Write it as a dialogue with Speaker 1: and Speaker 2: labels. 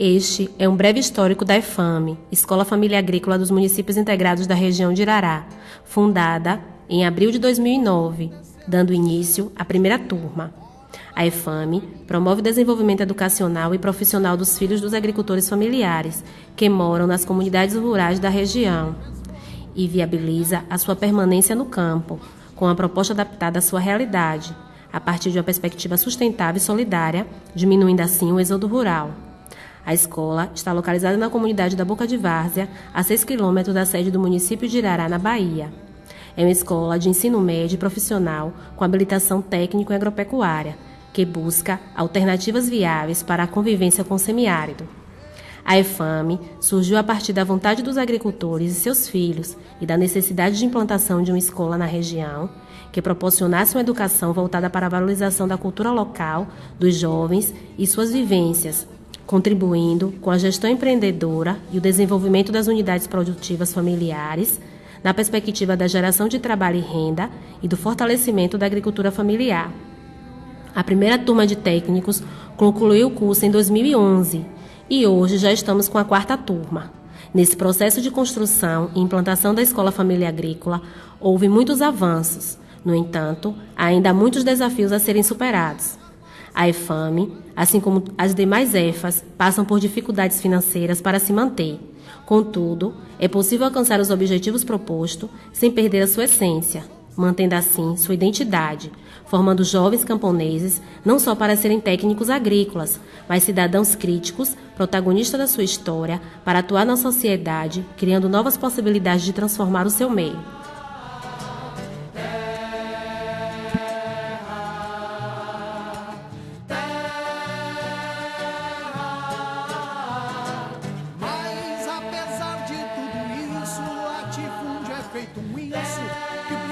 Speaker 1: Este é um breve histórico da EFAME, Escola Família Agrícola dos Municípios Integrados da região de Irará, fundada em abril de 2009, dando início à primeira turma. A EFAME promove o desenvolvimento educacional e profissional dos filhos dos agricultores familiares que moram nas comunidades rurais da região e viabiliza a sua permanência no campo, com a proposta adaptada à sua realidade, a partir de uma perspectiva sustentável e solidária, diminuindo assim o êxodo rural. A escola está localizada na comunidade da Boca de Várzea, a 6 quilômetros da sede do município de Irará, na Bahia. É uma escola de ensino médio e profissional com habilitação técnico e agropecuária, que busca alternativas viáveis para a convivência com o semiárido. A EFAME surgiu a partir da vontade dos agricultores e seus filhos e da necessidade de implantação de uma escola na região que proporcionasse uma educação voltada para a valorização da cultura local, dos jovens e suas vivências, contribuindo com a gestão empreendedora e o desenvolvimento das unidades produtivas familiares, na perspectiva da geração de trabalho e renda e do fortalecimento da agricultura familiar. A primeira turma de técnicos concluiu o curso em 2011 e hoje já estamos com a quarta turma. Nesse processo de construção e implantação da Escola Família Agrícola, houve muitos avanços. No entanto, ainda há muitos desafios a serem superados. A EFAME, assim como as demais EFAs, passam por dificuldades financeiras para se manter. Contudo, é possível alcançar os objetivos propostos sem perder a sua essência, mantendo assim sua identidade, formando jovens camponeses não só para serem técnicos agrícolas, mas cidadãos críticos, protagonistas da sua história, para atuar na sociedade, criando novas possibilidades de transformar o seu meio. feito um inço que